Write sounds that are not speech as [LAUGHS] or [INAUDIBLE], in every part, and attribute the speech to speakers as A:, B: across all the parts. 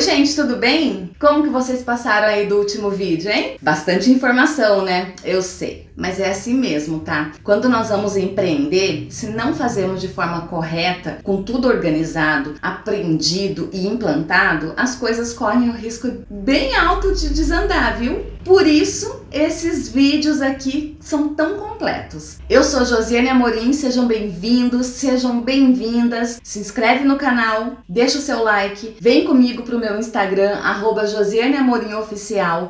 A: Oi gente, tudo bem? Como que vocês passaram aí do último vídeo, hein? Bastante informação, né? Eu sei, mas é assim mesmo, tá? Quando nós vamos empreender, se não fazemos de forma correta, com tudo organizado, aprendido e implantado, as coisas correm o risco bem alto de desandar, viu? Por isso, esses vídeos aqui são tão completos. Eu sou Josiane Amorim, sejam bem-vindos, sejam bem-vindas, se inscreve no canal, deixa o seu like, vem comigo pro meu Instagram, arroba.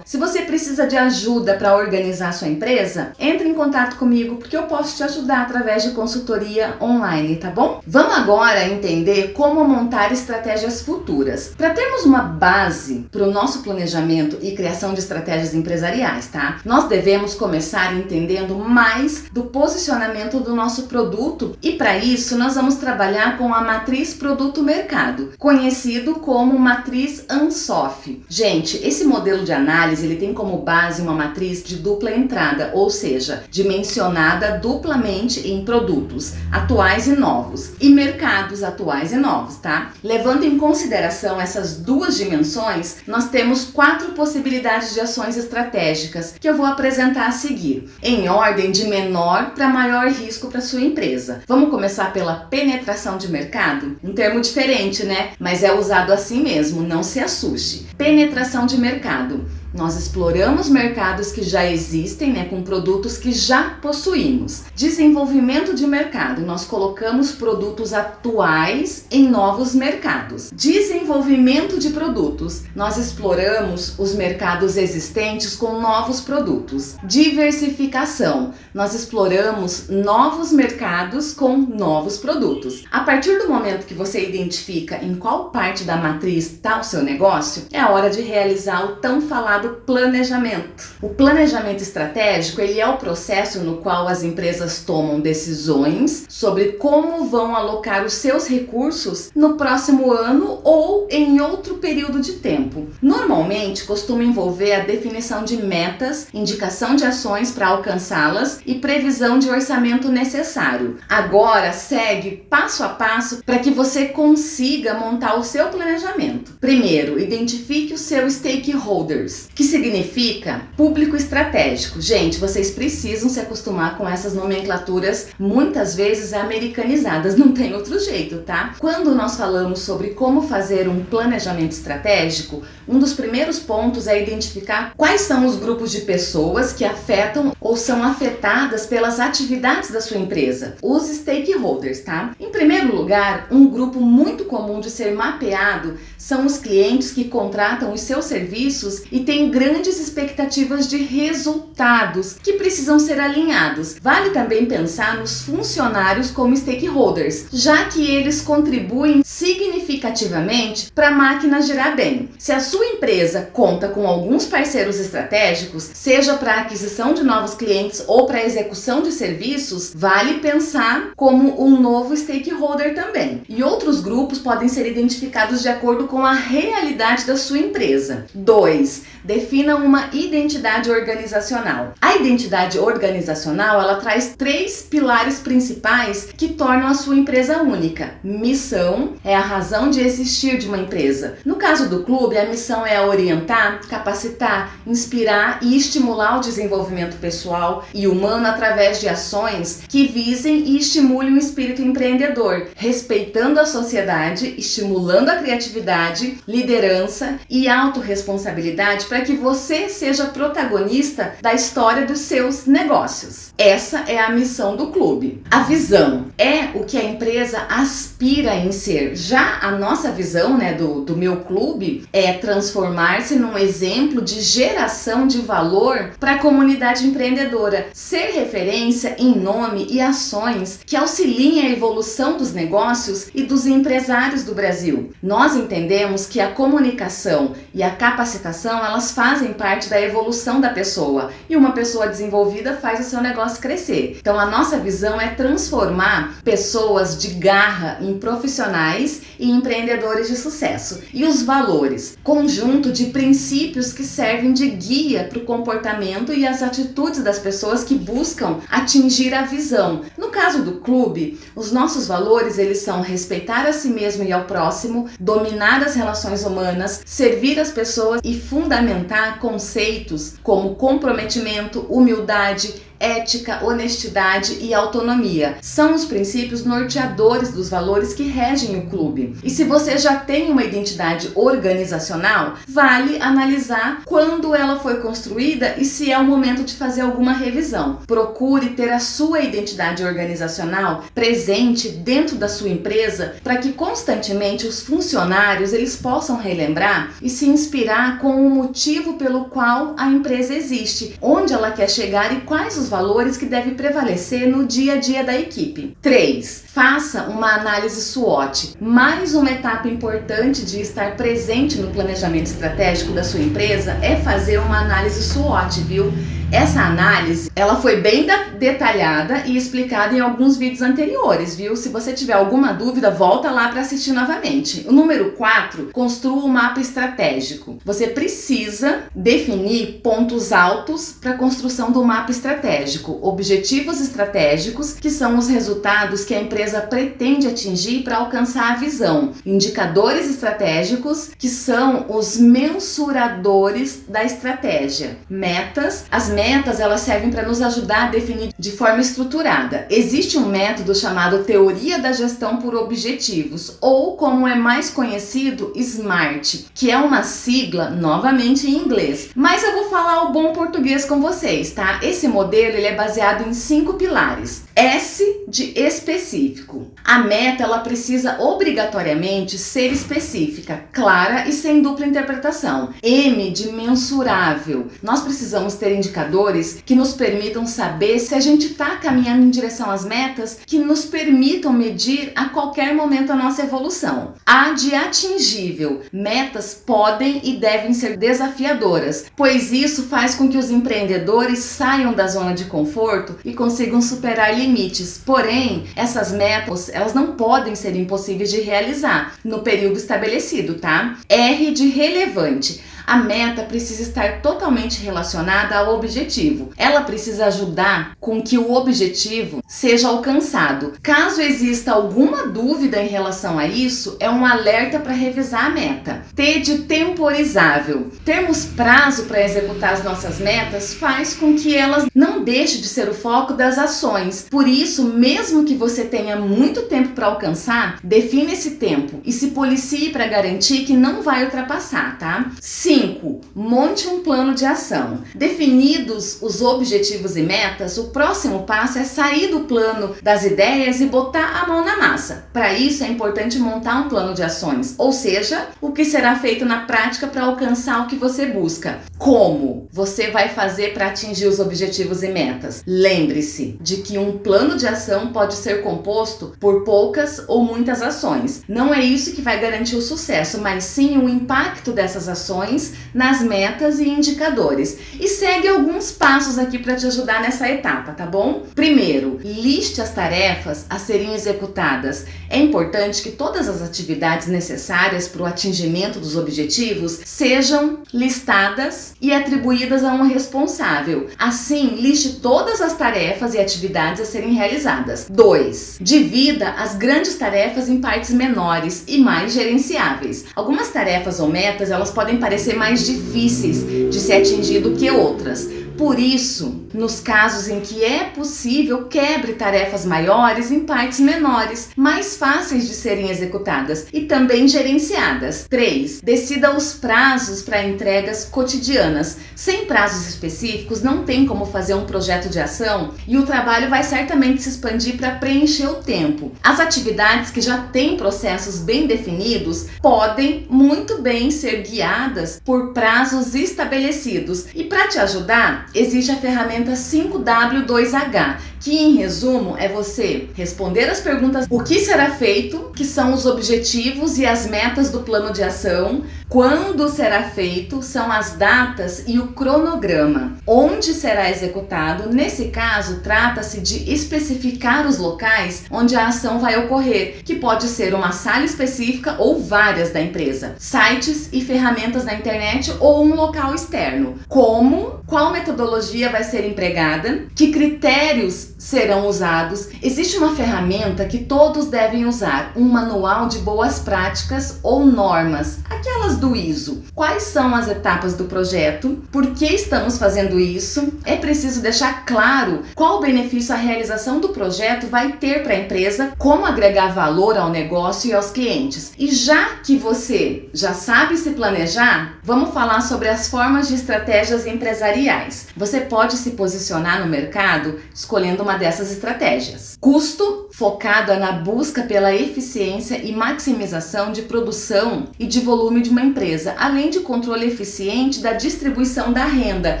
A: Se você precisa de ajuda para organizar sua empresa, entre em contato comigo porque eu posso te ajudar através de consultoria online, tá bom? Vamos agora entender como montar estratégias futuras. Para termos uma base para o nosso planejamento e criação de estratégias empresariais, tá? Nós devemos começar entendendo mais do posicionamento do nosso produto e para isso nós vamos trabalhar com a matriz produto-mercado, conhecido como matriz ANSOF. Gente, esse modelo de análise ele tem como base uma matriz de dupla entrada, ou seja, dimensionada duplamente em produtos atuais e novos e mercados atuais e novos, tá? Levando em consideração essas duas dimensões, nós temos quatro possibilidades de ações estratégicas que eu vou apresentar a seguir, em ordem de menor para maior risco para sua empresa. Vamos começar pela penetração de mercado? Um termo diferente, né? Mas é usado assim mesmo, não se assuste. Penetração de mercado. Nós exploramos mercados que já existem, né, com produtos que já possuímos. Desenvolvimento de mercado, nós colocamos produtos atuais em novos mercados. Desenvolvimento de produtos, nós exploramos os mercados existentes com novos produtos. Diversificação, nós exploramos novos mercados com novos produtos. A partir do momento que você identifica em qual parte da matriz está o seu negócio, é a hora de realizar o tão falado chamado planejamento. O planejamento estratégico ele é o processo no qual as empresas tomam decisões sobre como vão alocar os seus recursos no próximo ano ou em outro período de tempo. Normalmente costuma envolver a definição de metas, indicação de ações para alcançá-las e previsão de orçamento necessário. Agora segue passo a passo para que você consiga montar o seu planejamento. Primeiro, identifique os seus stakeholders que significa público estratégico. Gente, vocês precisam se acostumar com essas nomenclaturas muitas vezes americanizadas, [LAUGHS] não tem outro jeito, tá? Quando nós falamos sobre como fazer um planejamento estratégico, um dos primeiros pontos é identificar quais são os grupos de pessoas que afetam ou são afetadas pelas atividades da sua empresa, os stakeholders, tá? Em primeiro lugar, um grupo muito comum de ser mapeado são os clientes que contratam os seus serviços e têm grandes expectativas de resultados que precisam ser alinhados. Vale também pensar nos funcionários como stakeholders, já que eles contribuem significativamente para a máquina girar bem. Se a sua empresa conta com alguns parceiros estratégicos, seja para aquisição de novos clientes ou para execução de serviços, vale pensar como um novo stakeholder também. E outros grupos podem ser identificados de acordo com a realidade da sua empresa. 2. Defina uma identidade organizacional. A identidade organizacional, ela traz três pilares principais que tornam a sua empresa única. Missão é a razão de existir de uma empresa. No caso do clube, a missão é orientar, capacitar, inspirar e estimular o desenvolvimento pessoal e humano através de ações que visem e estimulem o espírito empreendedor, respeitando a sociedade, estimulando a criatividade, liderança e autorresponsabilidade para que você seja protagonista da história dos seus negócios. Essa é a missão do clube. A visão é o que a empresa aspira em ser. Já a nossa visão né, do, do meu clube é transformar-se num exemplo de geração de valor para a comunidade empreendedora, ser referência em nome e ações que auxiliem a evolução dos negócios e dos empresários do Brasil. Nós entendemos que a comunicação e a capacitação elas fazem parte da evolução da pessoa e uma pessoa desenvolvida faz o seu negócio crescer. Então a nossa visão é transformar pessoas de garra em profissionais e empreendedores de sucesso. E os valores, conjunto de princípios que servem de guia para o comportamento e as atitudes das pessoas que buscam atingir a visão. No caso do clube, os nossos valores eles são respeitar a si mesmo e ao próximo, dominar as relações humanas, servir as pessoas e fundamentar conceitos como comprometimento, humildade, ética, honestidade e autonomia. São os princípios norteadores dos valores que regem o clube. E se você já tem uma identidade organizacional, vale analisar quando ela foi construída e se é o momento de fazer alguma revisão. Procure ter a sua identidade organizacional presente dentro da sua empresa para que constantemente os funcionários eles possam relembrar e se inspirar com o motivo pelo qual a empresa existe, onde ela quer chegar e quais os valores que devem prevalecer no dia a dia da equipe. 3. Faça uma análise SWOT. Mais uma etapa importante de estar presente no planejamento estratégico da sua empresa é fazer uma análise SWOT, viu? Essa análise, ela foi bem detalhada e explicada em alguns vídeos anteriores, viu? Se você tiver alguma dúvida, volta lá para assistir novamente. O número 4, construa um mapa estratégico. Você precisa definir pontos altos para a construção do mapa estratégico, objetivos estratégicos, que são os resultados que a empresa pretende atingir para alcançar a visão, indicadores estratégicos, que são os mensuradores da estratégia, metas, as metas metas elas servem para nos ajudar a definir de forma estruturada. Existe um método chamado Teoria da Gestão por Objetivos, ou como é mais conhecido, SMART, que é uma sigla, novamente em inglês. Mas eu vou falar o bom português com vocês, tá? Esse modelo ele é baseado em cinco pilares. S de específico. A meta ela precisa obrigatoriamente ser específica, clara e sem dupla interpretação. M de mensurável. Nós precisamos ter indicadores que nos permitam saber se a gente está caminhando em direção às metas que nos permitam medir a qualquer momento a nossa evolução. A de atingível. Metas podem e devem ser desafiadoras, pois isso faz com que os empreendedores saiam da zona de conforto e consigam superar limites limites, porém, essas metas, elas não podem ser impossíveis de realizar no período estabelecido, tá? R de relevante a meta precisa estar totalmente relacionada ao objetivo. Ela precisa ajudar com que o objetivo seja alcançado. Caso exista alguma dúvida em relação a isso, é um alerta para revisar a meta. T de temporizável. Termos prazo para executar as nossas metas faz com que elas não deixem de ser o foco das ações. Por isso, mesmo que você tenha muito tempo para alcançar, define esse tempo e se policie para garantir que não vai ultrapassar, tá? Sim, 5. Monte um plano de ação. Definidos os objetivos e metas, o próximo passo é sair do plano das ideias e botar a mão na massa. Para isso é importante montar um plano de ações, ou seja, o que será feito na prática para alcançar o que você busca. Como você vai fazer para atingir os objetivos e metas? Lembre-se de que um plano de ação pode ser composto por poucas ou muitas ações. Não é isso que vai garantir o sucesso, mas sim o impacto dessas ações nas metas e indicadores. E segue alguns passos aqui para te ajudar nessa etapa, tá bom? Primeiro, liste as tarefas a serem executadas. É importante que todas as atividades necessárias para o atingimento dos objetivos sejam listadas e atribuídas a um responsável. Assim, liste todas as tarefas e atividades a serem realizadas. 2. Divida as grandes tarefas em partes menores e mais gerenciáveis. Algumas tarefas ou metas, elas podem parecer mais difíceis de ser atingido que outras. Por isso, nos casos em que é possível, quebre tarefas maiores em partes menores, mais fáceis de serem executadas e também gerenciadas. 3. Decida os prazos para entregas cotidianas. Sem prazos específicos, não tem como fazer um projeto de ação e o trabalho vai certamente se expandir para preencher o tempo. As atividades que já têm processos bem definidos podem muito bem ser guiadas por prazos estabelecidos. E para te ajudar, existe a ferramenta 5W2H, que em resumo é você responder as perguntas o que será feito, que são os objetivos e as metas do plano de ação, quando será feito, são as datas e o cronograma, onde será executado, nesse caso trata-se de especificar os locais onde a ação vai ocorrer, que pode ser uma sala específica ou várias da empresa, sites e ferramentas da internet ou um local externo, como, qual metodologia vai ser empregada, que critérios serão usados. Existe uma ferramenta que todos devem usar, um manual de boas práticas ou normas, aquelas do ISO. Quais são as etapas do projeto? Por que estamos fazendo isso? É preciso deixar claro qual benefício a realização do projeto vai ter para a empresa, como agregar valor ao negócio e aos clientes. E já que você já sabe se planejar, vamos falar sobre as formas de estratégias empresariais. Você pode se posicionar no mercado escolhendo uma dessas estratégias. Custo focado na busca pela eficiência e maximização de produção e de volume de uma empresa, além de controle eficiente da distribuição da renda.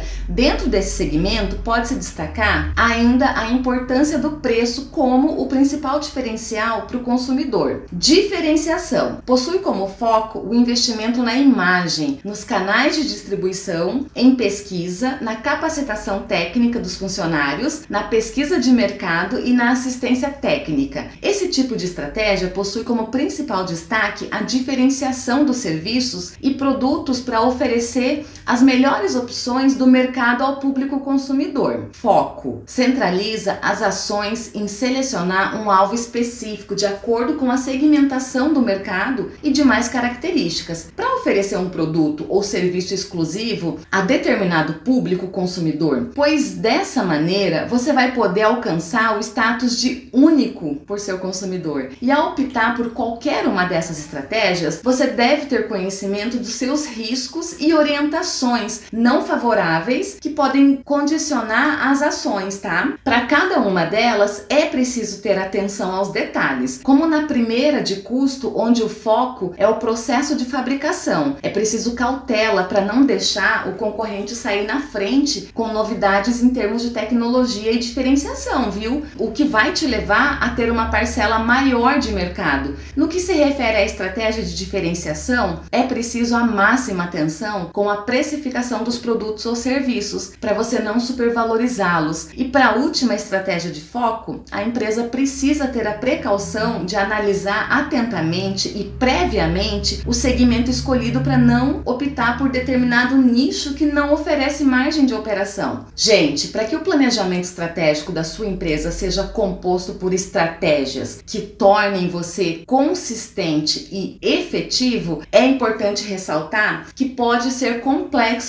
A: Dentro desse segmento pode-se destacar ainda a importância do preço como o principal diferencial para o consumidor. Diferenciação possui como foco o investimento na imagem, nos canais de distribuição, em pesquisa, na capacitação técnica dos funcionários, na pesquisa de mercado e na assistência técnica. Esse tipo de estratégia possui como principal destaque a diferenciação dos serviços e produtos para oferecer as melhores opções do mercado ao público consumidor. Foco centraliza as ações em selecionar um alvo específico de acordo com a segmentação do mercado e demais características. Para oferecer um produto ou serviço exclusivo a determinado público consumidor, pois dessa maneira você vai poder alcançar o status de único por seu consumidor. E ao optar por qualquer uma dessas estratégias, você deve ter conhecimento dos seus riscos e orientações não favoráveis que podem condicionar as ações, tá? Para cada uma delas é preciso ter atenção aos detalhes, como na primeira de custo, onde o foco é o processo de fabricação. É preciso cautela para não deixar o concorrente sair na frente com novidades em termos de tecnologia e diferenciação, viu? O que vai te levar a ter uma parcela maior de mercado. No que se refere à estratégia de diferenciação, é preciso a máxima atenção com a precificação dos produtos ou serviços, para você não supervalorizá-los. E para a última estratégia de foco, a empresa precisa ter a precaução de analisar atentamente e previamente o segmento escolhido para não optar por determinado nicho que não oferece margem de operação. Gente, para que o planejamento estratégico da sua empresa seja composto por estratégias que tornem você consistente e efetivo, é importante ressaltar que pode ser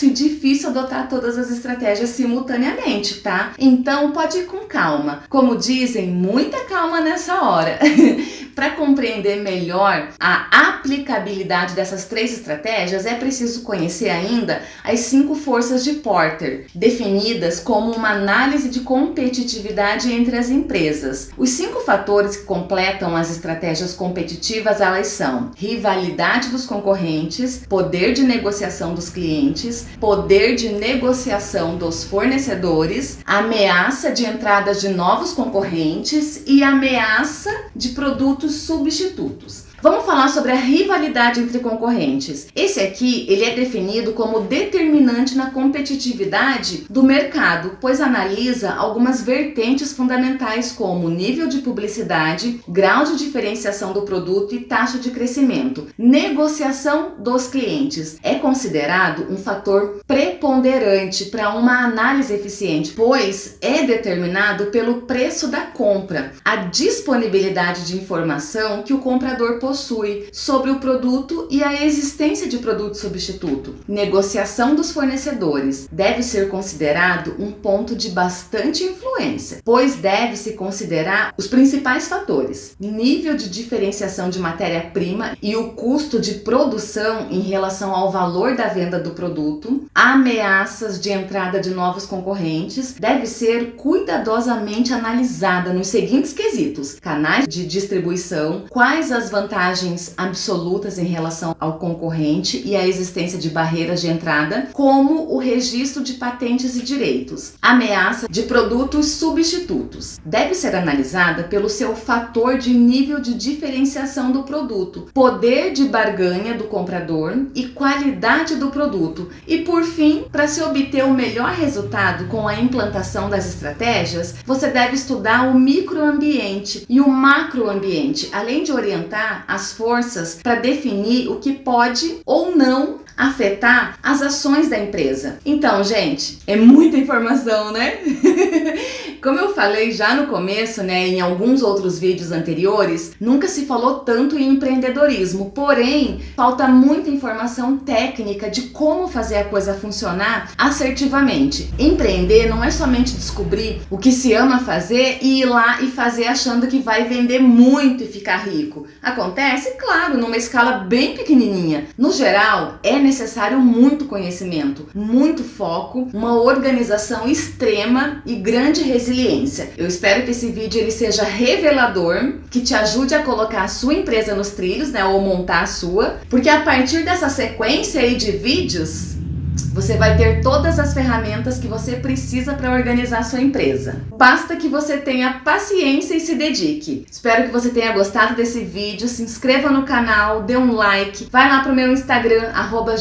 A: e difícil adotar todas as estratégias simultaneamente, tá? Então pode ir com calma. Como dizem, muita calma nessa hora. [LAUGHS] Para compreender melhor a aplicabilidade dessas três estratégias, é preciso conhecer ainda as cinco forças de Porter, definidas como uma análise de competitividade entre as empresas. Os cinco fatores que completam as estratégias competitivas elas são rivalidade dos concorrentes, poder de negociação dos clientes, poder de negociação dos fornecedores, ameaça de entrada de novos concorrentes e ameaça de produtos substitutos. Vamos falar sobre a rivalidade entre concorrentes. Esse aqui, ele é definido como determinante na competitividade do mercado, pois analisa algumas vertentes fundamentais como nível de publicidade, grau de diferenciação do produto e taxa de crescimento. Negociação dos clientes é considerado um fator preponderante para uma análise eficiente, pois é determinado pelo preço da compra, a disponibilidade de informação que o comprador possui possui sobre o produto e a existência de produto substituto. Negociação dos fornecedores deve ser considerado um ponto de bastante influência, pois deve-se considerar os principais fatores: nível de diferenciação de matéria-prima e o custo de produção em relação ao valor da venda do produto, ameaças de entrada de novos concorrentes, deve ser cuidadosamente analisada nos seguintes quesitos: canais de distribuição, quais as vantagens vantagens absolutas em relação ao concorrente e a existência de barreiras de entrada, como o registro de patentes e direitos. Ameaça de produtos substitutos. Deve ser analisada pelo seu fator de nível de diferenciação do produto, poder de barganha do comprador e qualidade do produto. E por fim, para se obter o melhor resultado com a implantação das estratégias, você deve estudar o microambiente e o macroambiente, além de orientar as forças para definir o que pode ou não afetar as ações da empresa. Então, gente, é muita informação, né? [LAUGHS] Como eu falei já no começo, né, em alguns outros vídeos anteriores, nunca se falou tanto em empreendedorismo, porém, falta muita informação técnica de como fazer a coisa funcionar assertivamente. Empreender não é somente descobrir o que se ama fazer e ir lá e fazer achando que vai vender muito e ficar rico. Acontece, claro, numa escala bem pequenininha. No geral, é necessário muito conhecimento, muito foco, uma organização extrema e grande resiliência. Eu espero que esse vídeo ele seja revelador, que te ajude a colocar a sua empresa nos trilhos, né, ou montar a sua, porque a partir dessa sequência aí de vídeos, você vai ter todas as ferramentas que você precisa para organizar sua empresa. Basta que você tenha paciência e se dedique. Espero que você tenha gostado desse vídeo, se inscreva no canal, dê um like, vai lá pro meu Instagram, arroba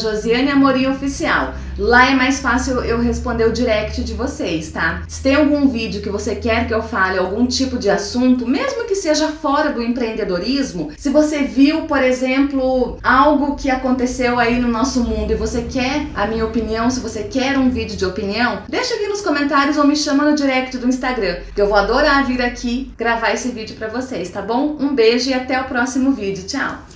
A: Oficial. Lá é mais fácil eu responder o direct de vocês, tá? Se tem algum vídeo que você quer que eu fale algum tipo de assunto, mesmo que seja fora do empreendedorismo, se você viu, por exemplo, algo que aconteceu aí no nosso mundo e você quer a minha opinião, se você quer um vídeo de opinião, deixa aqui nos comentários ou me chama no direct do Instagram, que eu vou adorar vir aqui gravar esse vídeo pra vocês, tá bom? Um beijo e até o próximo vídeo. Tchau!